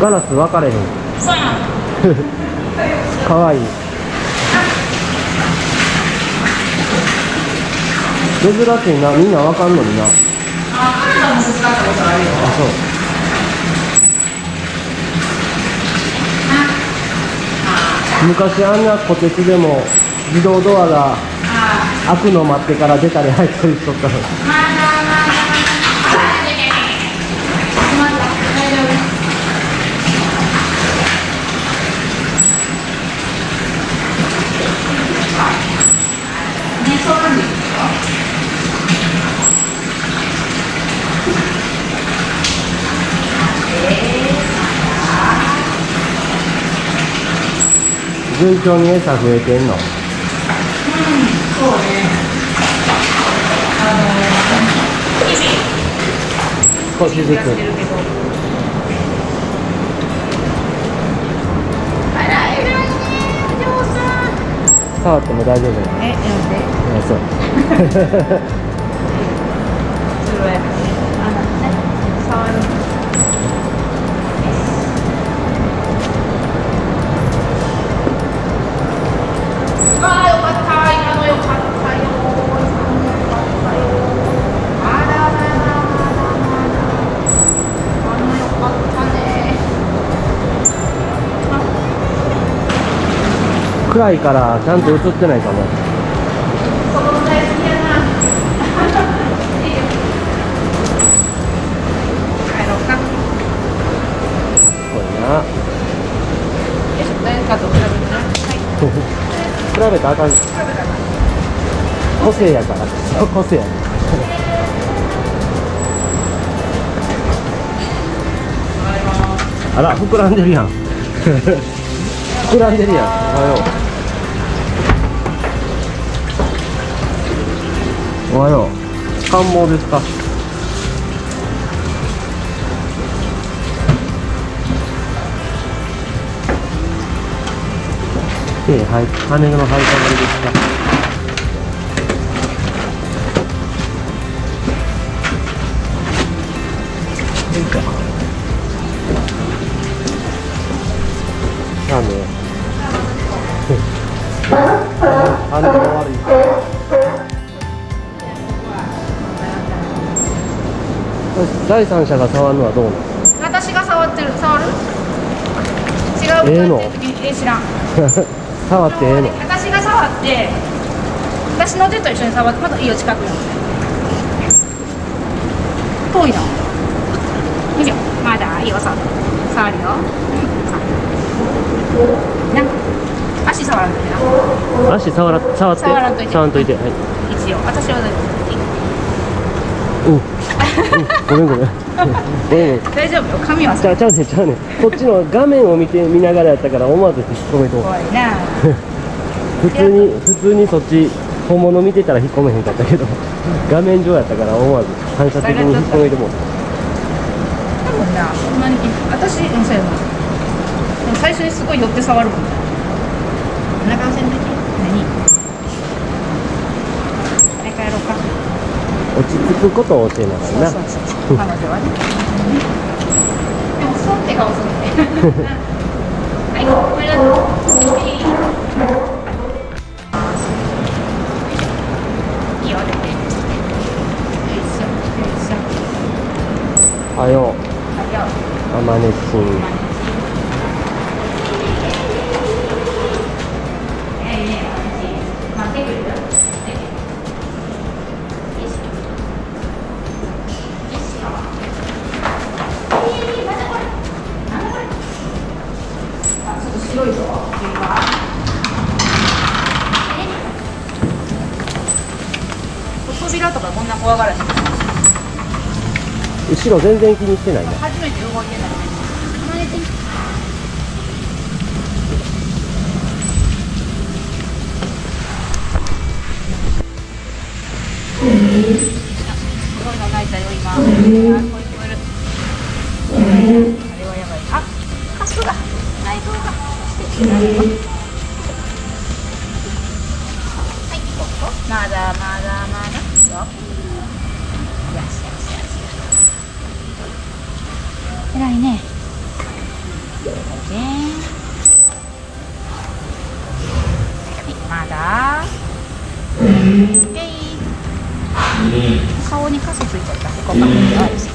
ガラス分かれへん。そうやん。かわい。い珍しいな。みんな分かんのにな。ああカナダも手伝ったことあるよ。そう。昔あんなこてつでも自動ドアがあ開くの待ってから出たり入ったりしとったのまだまだあいやいやいやいやまだ大丈夫ねそうなんですよ順調に餌増えてんの？そうねあの触っても大丈夫なの？え、なんで。あそう。あのね触る暗いからちゃんと映ってないかも。比べたらあかん。個性やから。個性やあら膨らんでるやん。膨らんでるやん。おはようおはよう。感冒ですか？ええ、はい、羽の生えたまりですか？いいか。ラーメン第三者が触るのはどうなの？私が触ってる触る？違うええの？え知らん。触ってええの？私が触って私の手と一緒に触ってまだいいよ近くに。遠いなよいしょまだいいよ触る。触るよ。うんな足触らんといてな。足触ら触って。触らんといて。はい。一応。私はうん、うん、ごめんごめん。ごめん大丈夫よ。髪はちゃうちゃうねんちゃうねん。こっちの画面を見て見ながらやったから思わず引っ込めと怖いな。普通に普通にそっち本物見てたら引っ込めへんかったけど画面上やったから思わず反射的に引っ込めてもうた。多分なそんなに私うんそうやな。最初にすごい寄って触るもんなこんな感じの時何はい帰ろうか落ち着くことを教えながらな彼女はねでもそって顔するねはいこれだいいよう。あまねしん扉とかこんな怖がら。後ろ全然気にしてないな初めて動いてない。すごいの泣いたよ今。あ、これ聞こえる。あれはやばい。あ、カスが内臓がしてよ。よしよしよしよし。偉いね。はいまだ OK 顔にカスついちゃったへこかくよし